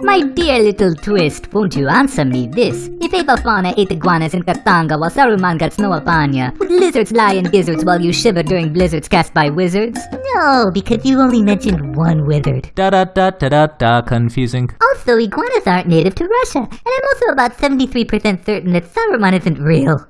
My dear little twist, won't you answer me this? If Apophana ate iguanas in Katanga while Saruman got snow upon ya, would lizards lie in gizzards while you shiver during blizzards cast by wizards? No, because you only mentioned one wizard. Da da da da da da. Confusing. Also, iguanas aren't native to Russia, and I'm also about 73% certain that Saruman isn't real.